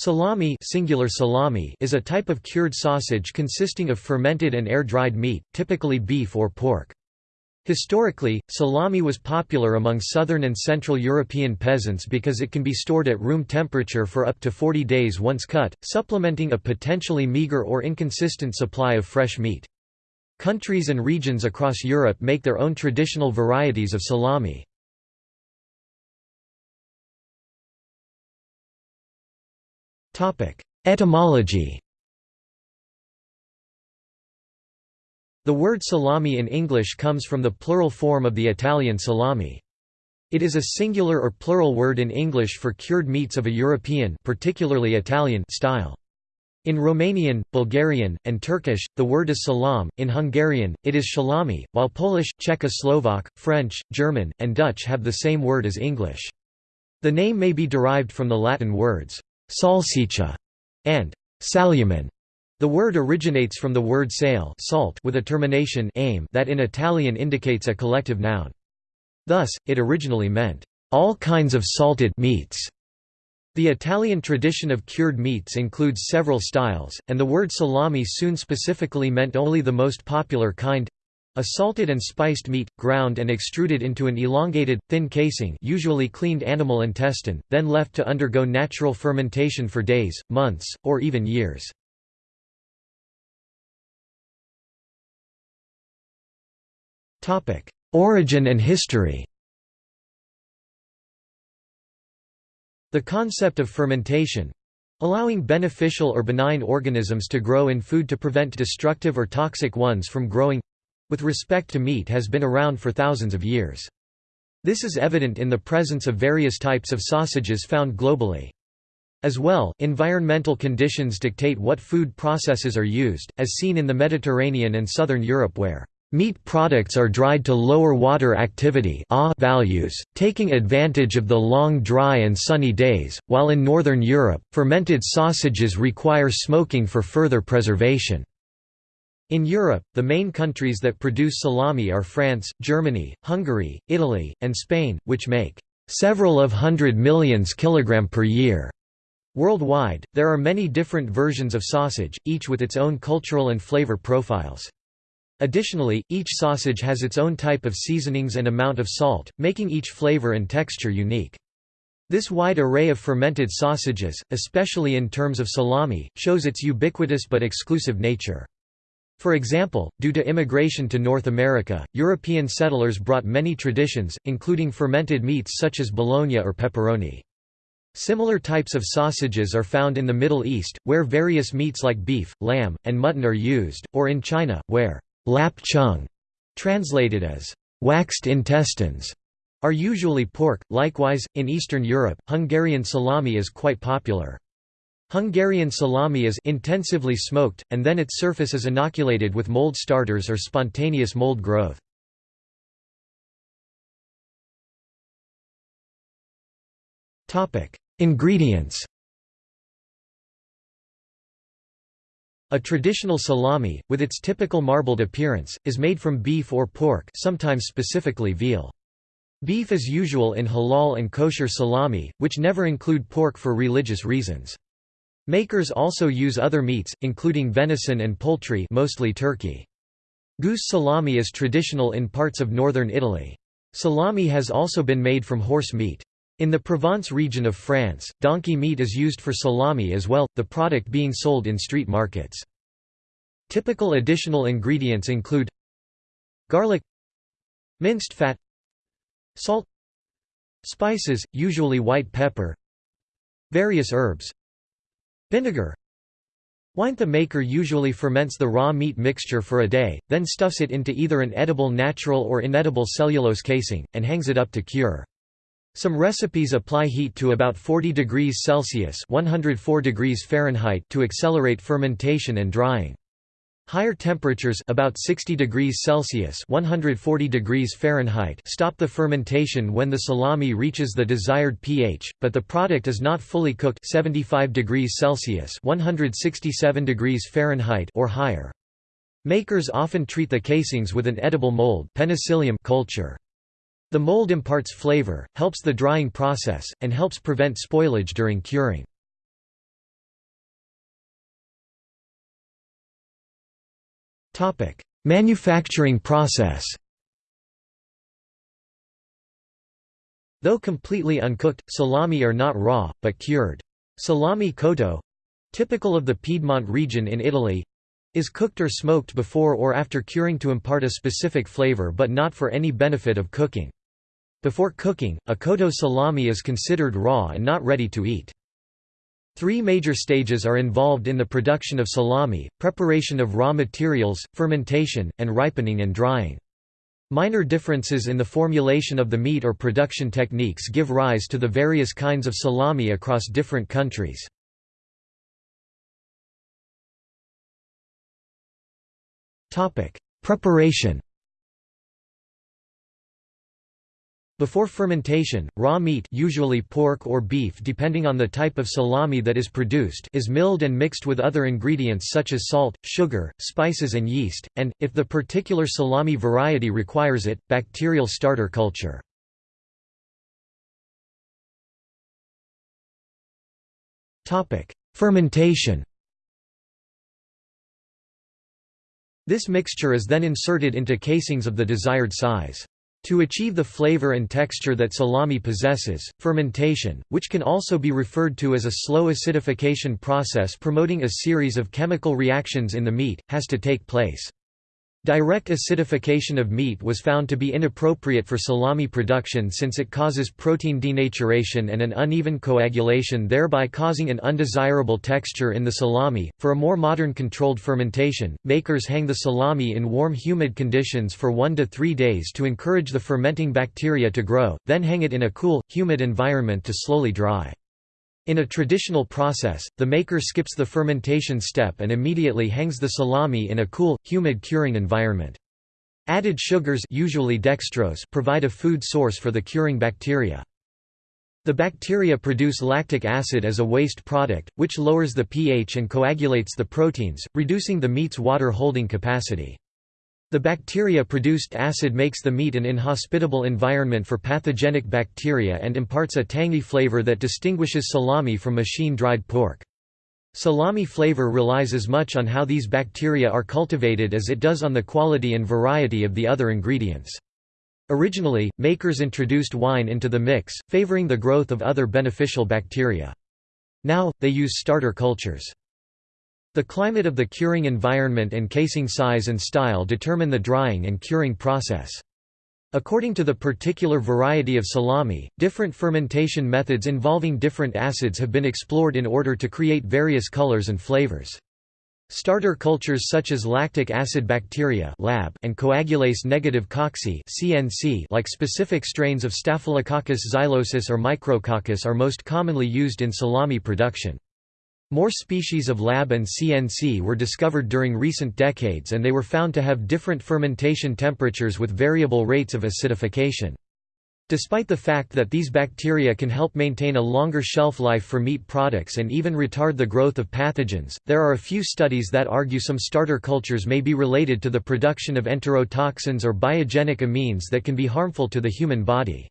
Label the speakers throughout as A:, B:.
A: Salami, singular salami is a type of cured sausage consisting of fermented and air-dried meat, typically beef or pork. Historically, salami was popular among southern and central European peasants because it can be stored at room temperature for up to 40 days once cut, supplementing a potentially meager or inconsistent supply of fresh meat. Countries and regions across Europe make their own traditional varieties of salami. Etymology The word salami in English comes from the plural form of the Italian salami. It is a singular or plural word in English for cured meats of a European particularly Italian style. In Romanian, Bulgarian, and Turkish, the word is salam, in Hungarian, it is szalámi, while Polish, Czechoslovak, French, German, and Dutch have the same word as English. The name may be derived from the Latin words, salsiccia, and salumen. The word originates from the word sale salt with a termination aim that in Italian indicates a collective noun. Thus, it originally meant, all kinds of salted meats. The Italian tradition of cured meats includes several styles, and the word salami soon specifically meant only the most popular kind, a salted and spiced meat, ground and extruded into an elongated, thin casing usually cleaned animal intestine, then left to undergo natural fermentation for days, months, or even years. Origin and history The concept of fermentation, allowing beneficial or benign organisms to grow in food to prevent destructive or toxic ones from growing with respect to meat has been around for thousands of years. This is evident in the presence of various types of sausages found globally. As well, environmental conditions dictate what food processes are used, as seen in the Mediterranean and southern Europe where Meat products are dried to lower water activity values, taking advantage of the long dry and sunny days, while in Northern Europe, fermented sausages require smoking for further preservation. In Europe, the main countries that produce salami are France, Germany, Hungary, Italy, and Spain, which make several of hundred millions kilogram per year. Worldwide, there are many different versions of sausage, each with its own cultural and flavor profiles. Additionally, each sausage has its own type of seasonings and amount of salt, making each flavor and texture unique. This wide array of fermented sausages, especially in terms of salami, shows its ubiquitous but exclusive nature. For example, due to immigration to North America, European settlers brought many traditions, including fermented meats such as bologna or pepperoni. Similar types of sausages are found in the Middle East, where various meats like beef, lamb, and mutton are used, or in China, where lap cheong, translated as waxed intestines, are usually pork. Likewise, in Eastern Europe, Hungarian salami is quite popular. Hungarian salami is intensively smoked, and then its surface is inoculated with mold starters or spontaneous mold growth. Ingredients A traditional salami, with its typical marbled appearance, is made from beef or pork sometimes specifically veal. Beef is usual in halal and kosher salami, which never include pork for religious reasons. Makers also use other meats, including venison and poultry mostly turkey. Goose salami is traditional in parts of northern Italy. Salami has also been made from horse meat. In the Provence region of France, donkey meat is used for salami as well, the product being sold in street markets. Typical additional ingredients include garlic minced fat salt spices, usually white pepper various herbs Vinegar Wine The maker usually ferments the raw meat mixture for a day, then stuffs it into either an edible natural or inedible cellulose casing, and hangs it up to cure. Some recipes apply heat to about 40 degrees Celsius 104 degrees Fahrenheit to accelerate fermentation and drying. Higher temperatures about 60 degrees Celsius 140 degrees Fahrenheit stop the fermentation when the salami reaches the desired pH, but the product is not fully cooked 75 degrees Celsius 167 degrees Fahrenheit or higher. Makers often treat the casings with an edible mold Penicillium culture. The mold imparts flavor, helps the drying process, and helps prevent spoilage during curing. Manufacturing process Though completely uncooked, salami are not raw, but cured. Salami cotto—typical of the Piedmont region in Italy—is cooked or smoked before or after curing to impart a specific flavor but not for any benefit of cooking. Before cooking, a cotto salami is considered raw and not ready to eat. Three major stages are involved in the production of salami, preparation of raw materials, fermentation, and ripening and drying. Minor differences in the formulation of the meat or production techniques give rise to the various kinds of salami across different countries. Preparation Before fermentation, raw meat usually pork or beef depending on the type of salami that is produced is milled and mixed with other ingredients such as salt, sugar, spices and yeast, and, if the particular salami variety requires it, bacterial starter culture. Fermentation This mixture is then inserted into casings of the desired size. To achieve the flavor and texture that salami possesses, fermentation, which can also be referred to as a slow acidification process promoting a series of chemical reactions in the meat, has to take place. Direct acidification of meat was found to be inappropriate for salami production since it causes protein denaturation and an uneven coagulation thereby causing an undesirable texture in the salami. For a more modern controlled fermentation, makers hang the salami in warm humid conditions for 1 to 3 days to encourage the fermenting bacteria to grow, then hang it in a cool, humid environment to slowly dry. In a traditional process, the maker skips the fermentation step and immediately hangs the salami in a cool, humid curing environment. Added sugars usually dextrose provide a food source for the curing bacteria. The bacteria produce lactic acid as a waste product, which lowers the pH and coagulates the proteins, reducing the meat's water-holding capacity. The bacteria-produced acid makes the meat an inhospitable environment for pathogenic bacteria and imparts a tangy flavor that distinguishes salami from machine-dried pork. Salami flavor relies as much on how these bacteria are cultivated as it does on the quality and variety of the other ingredients. Originally, makers introduced wine into the mix, favoring the growth of other beneficial bacteria. Now, they use starter cultures. The climate of the curing environment and casing size and style determine the drying and curing process. According to the particular variety of salami, different fermentation methods involving different acids have been explored in order to create various colors and flavors. Starter cultures such as lactic acid bacteria lab and coagulase negative cocci CNC like specific strains of Staphylococcus xylosus or Micrococcus are most commonly used in salami production. More species of lab and CNC were discovered during recent decades and they were found to have different fermentation temperatures with variable rates of acidification. Despite the fact that these bacteria can help maintain a longer shelf life for meat products and even retard the growth of pathogens, there are a few studies that argue some starter cultures may be related to the production of enterotoxins or biogenic amines that can be harmful to the human body.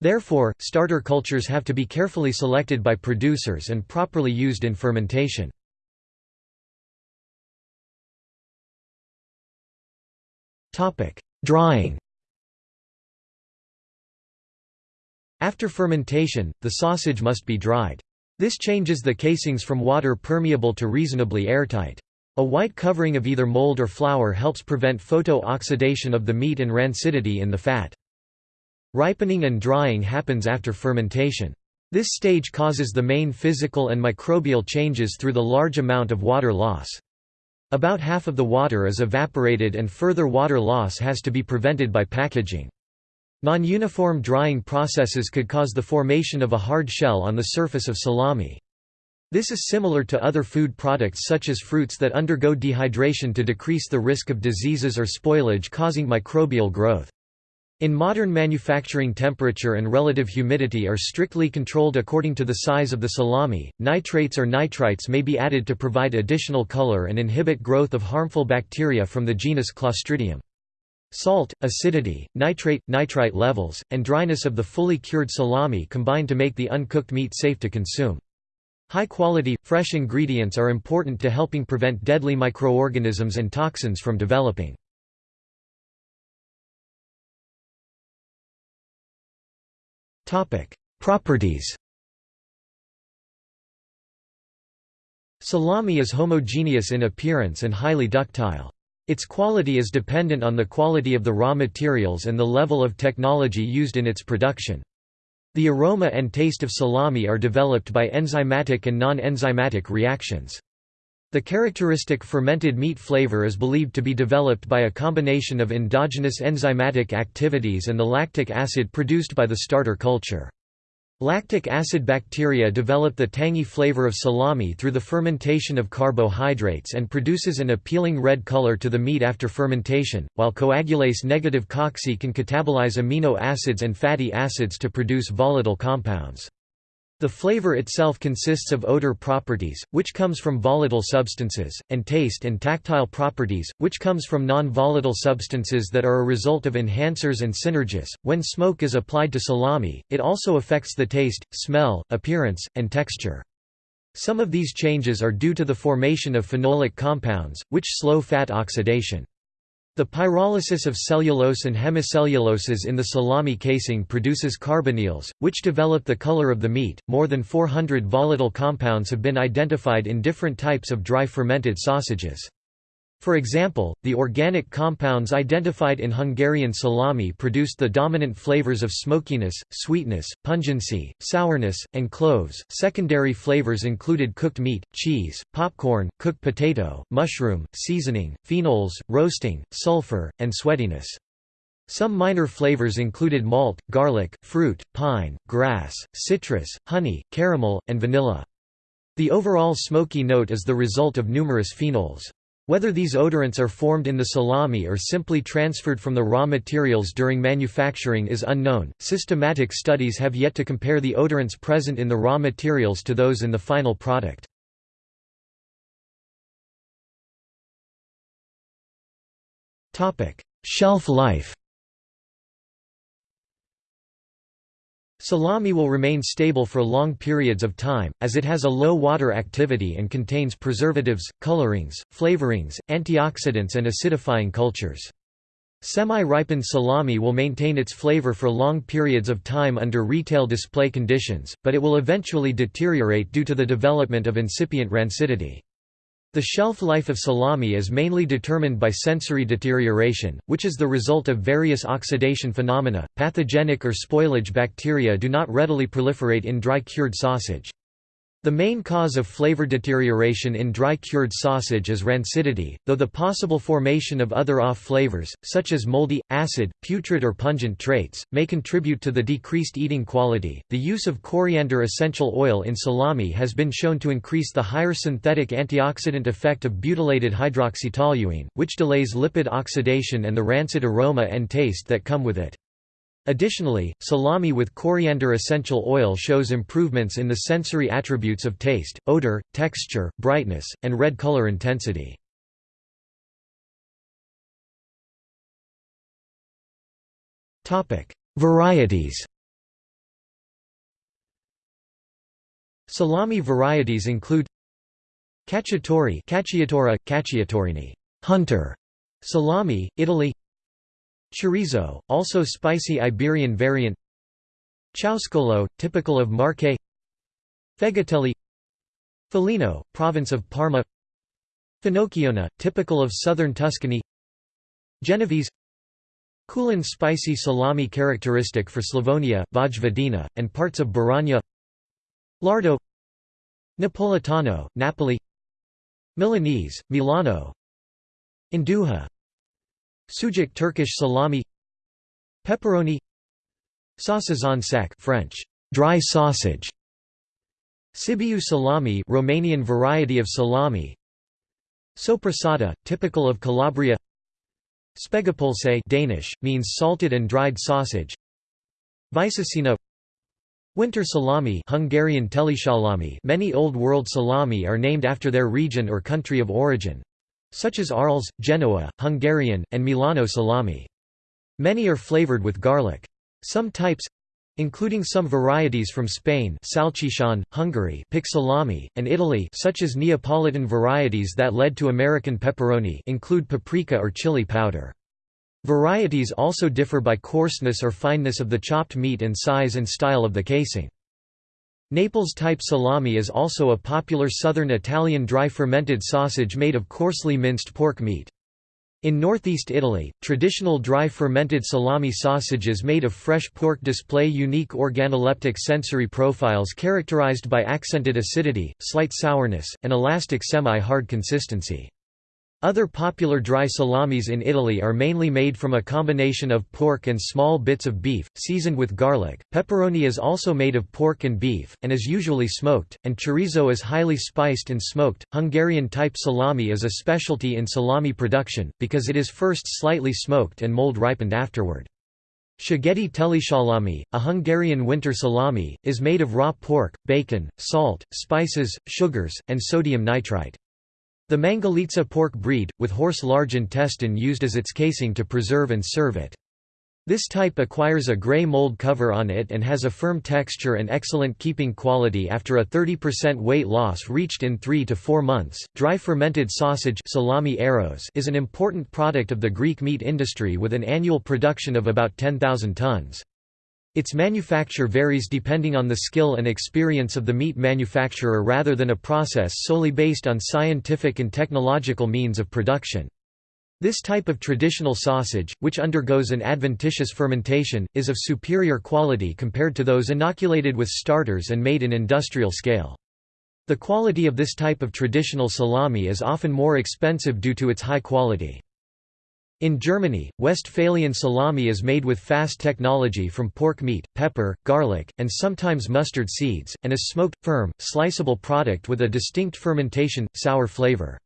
A: Therefore, starter cultures have to be carefully selected by producers and properly used in fermentation. Drying After fermentation, the sausage must be dried. This changes the casings from water permeable to reasonably airtight. A white covering of either mold or flour helps prevent photo-oxidation of the meat and rancidity in the fat. Ripening and drying happens after fermentation. This stage causes the main physical and microbial changes through the large amount of water loss. About half of the water is evaporated and further water loss has to be prevented by packaging. Non-uniform drying processes could cause the formation of a hard shell on the surface of salami. This is similar to other food products such as fruits that undergo dehydration to decrease the risk of diseases or spoilage causing microbial growth. In modern manufacturing temperature and relative humidity are strictly controlled according to the size of the salami. Nitrates or nitrites may be added to provide additional color and inhibit growth of harmful bacteria from the genus Clostridium. Salt, acidity, nitrate, nitrite levels, and dryness of the fully cured salami combine to make the uncooked meat safe to consume. High-quality, fresh ingredients are important to helping prevent deadly microorganisms and toxins from developing. Properties Salami is homogeneous in appearance and highly ductile. Its quality is dependent on the quality of the raw materials and the level of technology used in its production. The aroma and taste of salami are developed by enzymatic and non-enzymatic reactions. The characteristic fermented meat flavor is believed to be developed by a combination of endogenous enzymatic activities and the lactic acid produced by the starter culture. Lactic acid bacteria develop the tangy flavor of salami through the fermentation of carbohydrates and produces an appealing red color to the meat after fermentation, while coagulase negative cocci can catabolize amino acids and fatty acids to produce volatile compounds. The flavor itself consists of odor properties, which comes from volatile substances, and taste and tactile properties, which comes from non-volatile substances that are a result of enhancers and synergists. When smoke is applied to salami, it also affects the taste, smell, appearance, and texture. Some of these changes are due to the formation of phenolic compounds, which slow fat oxidation. The pyrolysis of cellulose and hemicelluloses in the salami casing produces carbonyls, which develop the color of the meat. More than 400 volatile compounds have been identified in different types of dry fermented sausages. For example, the organic compounds identified in Hungarian salami produced the dominant flavors of smokiness, sweetness, pungency, sourness, and cloves. Secondary flavors included cooked meat, cheese, popcorn, cooked potato, mushroom, seasoning, phenols, roasting, sulfur, and sweatiness. Some minor flavors included malt, garlic, fruit, pine, grass, citrus, honey, caramel, and vanilla. The overall smoky note is the result of numerous phenols. Whether these odorants are formed in the salami or simply transferred from the raw materials during manufacturing is unknown. Systematic studies have yet to compare the odorants present in the raw materials to those in the final product. Topic: Shelf life. Salami will remain stable for long periods of time, as it has a low water activity and contains preservatives, colorings, flavorings, antioxidants and acidifying cultures. Semi-ripened salami will maintain its flavor for long periods of time under retail display conditions, but it will eventually deteriorate due to the development of incipient rancidity. The shelf life of salami is mainly determined by sensory deterioration, which is the result of various oxidation phenomena. Pathogenic or spoilage bacteria do not readily proliferate in dry cured sausage. The main cause of flavor deterioration in dry-cured sausage is rancidity, though the possible formation of other off flavors, such as moldy, acid, putrid or pungent traits, may contribute to the decreased eating quality. The use of coriander essential oil in salami has been shown to increase the higher synthetic antioxidant effect of butylated hydroxytoluene, which delays lipid oxidation and the rancid aroma and taste that come with it. Additionally, salami with coriander essential oil shows improvements in the sensory attributes of taste, odor, texture, brightness, and red color intensity. Varieties Salami varieties include Cacciatore Cacciatora, Cacciatorini hunter, salami, Italy Chorizo, also spicy Iberian variant. Ciauscolo, typical of Marche. Fegatelli. Felino, province of Parma. Finocchiona, typical of southern Tuscany. Genovese. Kulen spicy salami characteristic for Slavonia, Vojvodina, and parts of Baranya Lardo. Napolitano, Napoli. Milanese, Milano. Induja Sucuk Turkish salami Pepperoni sec French, dry sausage Sibiu salami Romanian variety of salami Soppressata, typical of Calabria Spegapulse Danish, means salted and dried sausage Weissacina Winter salami Hungarian telisalami Many Old World salami are named after their region or country of origin such as Arles, Genoa, Hungarian, and Milano salami. Many are flavored with garlic. Some types including some varieties from Spain salchichon, Hungary pig salami, and Italy such as Neapolitan varieties that led to American pepperoni include paprika or chili powder. Varieties also differ by coarseness or fineness of the chopped meat and size and style of the casing. Naples-type salami is also a popular southern Italian dry fermented sausage made of coarsely minced pork meat. In northeast Italy, traditional dry fermented salami sausages made of fresh pork display unique organoleptic sensory profiles characterized by accented acidity, slight sourness, and elastic semi-hard consistency. Other popular dry salamis in Italy are mainly made from a combination of pork and small bits of beef, seasoned with garlic. Pepperoni is also made of pork and beef, and is usually smoked, and chorizo is highly spiced and smoked. Hungarian type salami is a specialty in salami production, because it is first slightly smoked and mold ripened afterward. Szigeti telisalami, a Hungarian winter salami, is made of raw pork, bacon, salt, spices, sugars, and sodium nitrite. The Mangalitsa pork breed, with horse large intestine used as its casing to preserve and serve it. This type acquires a gray mold cover on it and has a firm texture and excellent keeping quality after a 30% weight loss reached in 3 to 4 months. Dry fermented sausage salami aeros is an important product of the Greek meat industry with an annual production of about 10,000 tons. Its manufacture varies depending on the skill and experience of the meat manufacturer rather than a process solely based on scientific and technological means of production. This type of traditional sausage, which undergoes an adventitious fermentation, is of superior quality compared to those inoculated with starters and made in industrial scale. The quality of this type of traditional salami is often more expensive due to its high quality. In Germany, Westphalian salami is made with fast technology from pork meat, pepper, garlic, and sometimes mustard seeds, and is smoked, firm, sliceable product with a distinct fermentation, sour flavor.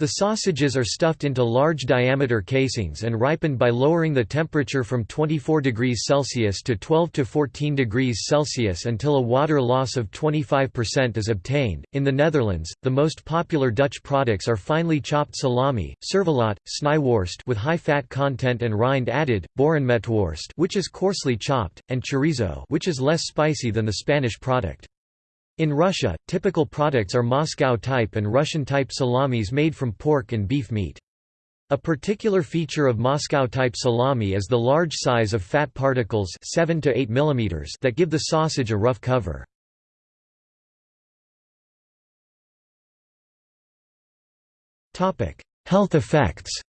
A: The sausages are stuffed into large diameter casings and ripened by lowering the temperature from 24 degrees Celsius to 12 to 14 degrees Celsius until a water loss of 25% is obtained. In the Netherlands, the most popular Dutch products are finely chopped salami, servelat, snijworst with high fat content and rind added, boerenmetworst, which is coarsely chopped, and chorizo, which is less spicy than the Spanish product. In Russia, typical products are Moscow-type and Russian-type salamis made from pork and beef meat. A particular feature of Moscow-type salami is the large size of fat particles 7 to 8 mm that give the sausage a rough cover. Health effects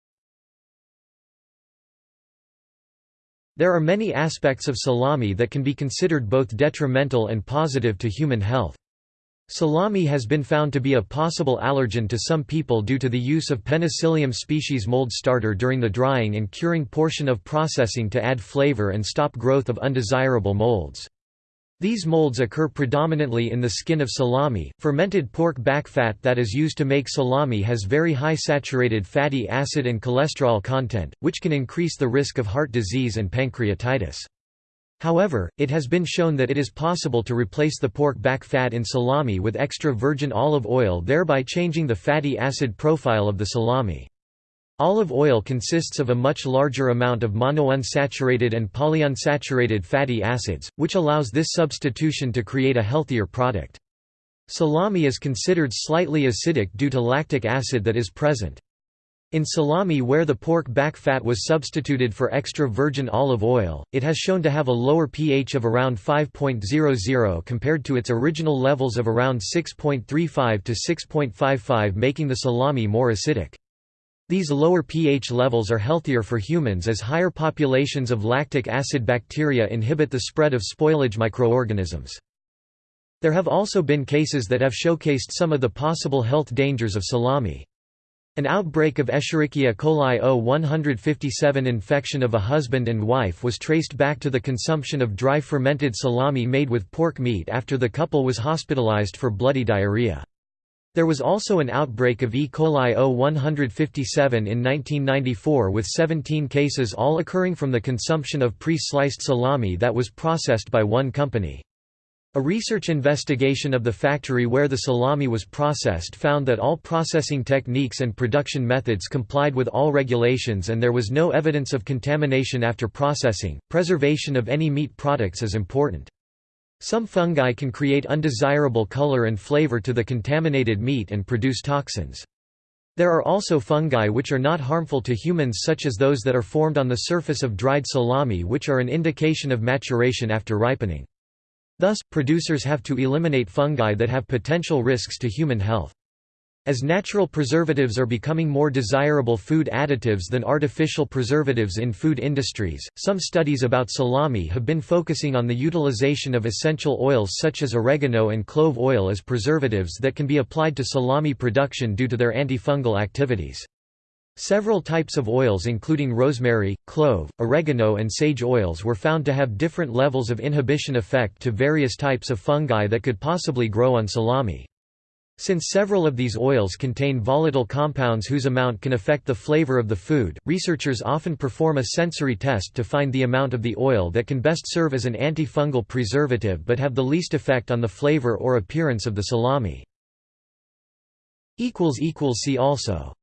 A: There are many aspects of salami that can be considered both detrimental and positive to human health. Salami has been found to be a possible allergen to some people due to the use of Penicillium species mold starter during the drying and curing portion of processing to add flavor and stop growth of undesirable molds. These molds occur predominantly in the skin of salami. Fermented pork back fat that is used to make salami has very high saturated fatty acid and cholesterol content, which can increase the risk of heart disease and pancreatitis. However, it has been shown that it is possible to replace the pork back fat in salami with extra virgin olive oil thereby changing the fatty acid profile of the salami. Olive oil consists of a much larger amount of monounsaturated and polyunsaturated fatty acids, which allows this substitution to create a healthier product. Salami is considered slightly acidic due to lactic acid that is present. In salami where the pork back fat was substituted for extra virgin olive oil, it has shown to have a lower pH of around 5.00 compared to its original levels of around 6.35 to 6.55 making the salami more acidic. These lower pH levels are healthier for humans as higher populations of lactic acid bacteria inhibit the spread of spoilage microorganisms. There have also been cases that have showcased some of the possible health dangers of salami. An outbreak of Escherichia coli O157 infection of a husband and wife was traced back to the consumption of dry fermented salami made with pork meat after the couple was hospitalized for bloody diarrhea. There was also an outbreak of E. coli O157 in 1994 with 17 cases all occurring from the consumption of pre-sliced salami that was processed by one company. A research investigation of the factory where the salami was processed found that all processing techniques and production methods complied with all regulations and there was no evidence of contamination after processing. Preservation of any meat products is important. Some fungi can create undesirable color and flavor to the contaminated meat and produce toxins. There are also fungi which are not harmful to humans such as those that are formed on the surface of dried salami which are an indication of maturation after ripening. Thus, producers have to eliminate fungi that have potential risks to human health. As natural preservatives are becoming more desirable food additives than artificial preservatives in food industries, some studies about salami have been focusing on the utilization of essential oils such as oregano and clove oil as preservatives that can be applied to salami production due to their antifungal activities. Several types of oils including rosemary, clove, oregano and sage oils were found to have different levels of inhibition effect to various types of fungi that could possibly grow on salami. Since several of these oils contain volatile compounds whose amount can affect the flavor of the food, researchers often perform a sensory test to find the amount of the oil that can best serve as an antifungal preservative but have the least effect on the flavor or appearance of the salami. See also